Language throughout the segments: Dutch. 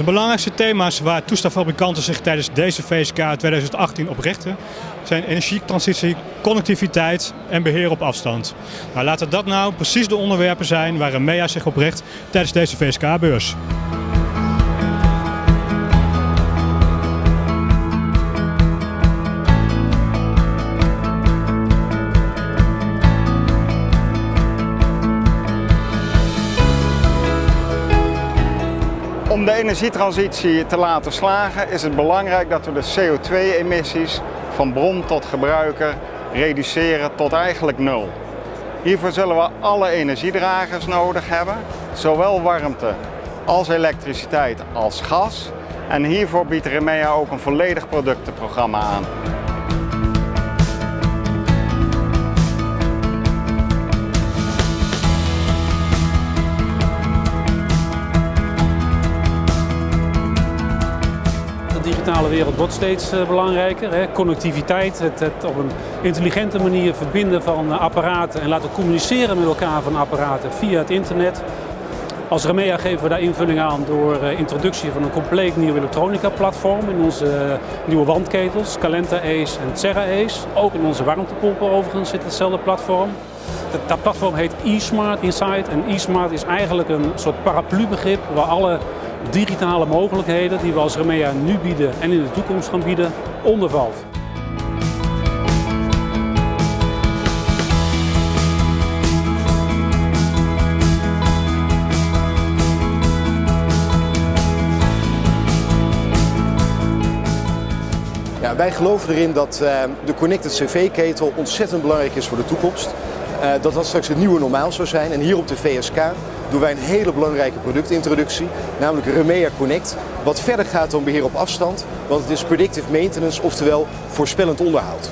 De belangrijkste thema's waar toestelfabrikanten zich tijdens deze VSK 2018 op richten zijn energietransitie, connectiviteit en beheer op afstand. Nou, laten dat nou precies de onderwerpen zijn waar Remea zich op richt tijdens deze VSK-beurs. Om de energietransitie te laten slagen is het belangrijk dat we de CO2-emissies van bron tot gebruiker reduceren tot eigenlijk nul. Hiervoor zullen we alle energiedragers nodig hebben, zowel warmte als elektriciteit als gas. En hiervoor biedt Remea ook een volledig productenprogramma aan. De digitale wereld wordt steeds eh, belangrijker. Hè. Connectiviteit, het, het, op een intelligente manier verbinden van eh, apparaten en laten communiceren met elkaar van apparaten via het internet. Als Remea geven we daar invulling aan door uh, introductie van een compleet nieuw elektronica-platform in onze nieuwe wandketels, Calenta Ace en Terra Ace. Ook in onze warmtepompen overigens zit hetzelfde platform. Dat, dat platform heet eSmart Insight en eSmart is eigenlijk een soort paraplubegrip waar alle digitale mogelijkheden die we als Remea nu bieden en in de toekomst gaan bieden, ondervalt. Ja, wij geloven erin dat uh, de Connected CV-ketel ontzettend belangrijk is voor de toekomst. Uh, dat dat straks het nieuwe normaal zou zijn. En hier op de VSK doen wij een hele belangrijke productintroductie, namelijk Remea Connect. Wat verder gaat dan beheer op afstand, want het is predictive maintenance, oftewel voorspellend onderhoud.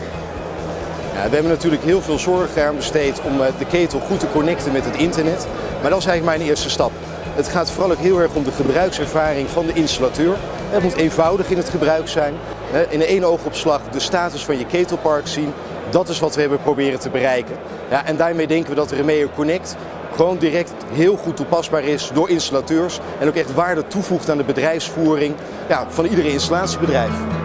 Ja, we hebben natuurlijk heel veel zorg aan besteed om uh, de ketel goed te connecten met het internet. Maar dat is eigenlijk mijn eerste stap. Het gaat vooral ook heel erg om de gebruikservaring van de installateur. Het moet eenvoudig in het gebruik zijn. In één oogopslag de status van je ketelpark zien. Dat is wat we hebben proberen te bereiken. Ja, en daarmee denken we dat Remeo Connect gewoon direct heel goed toepasbaar is door installateurs. En ook echt waarde toevoegt aan de bedrijfsvoering ja, van iedere installatiebedrijf.